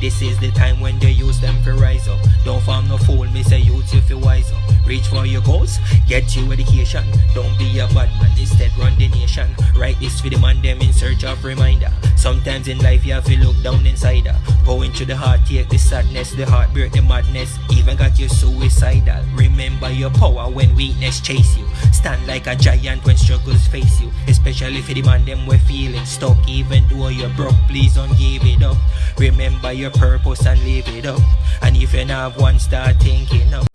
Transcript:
This is the time when they use them for rise up. Don't farm no fool, me say youth if you wise up. Reach for your goals, get your education. Don't the nation. Write this for the man them in search of reminder. Sometimes in life you have to look down inside her. Go into the heart, take the sadness, the heartbreak, the madness. Even got you suicidal. Remember your power when weakness chase you. Stand like a giant when struggles face you. Especially for the man them we're feeling stuck. Even though you're broke, please don't give it up. Remember your purpose and live it up. And if you not have one, start thinking up.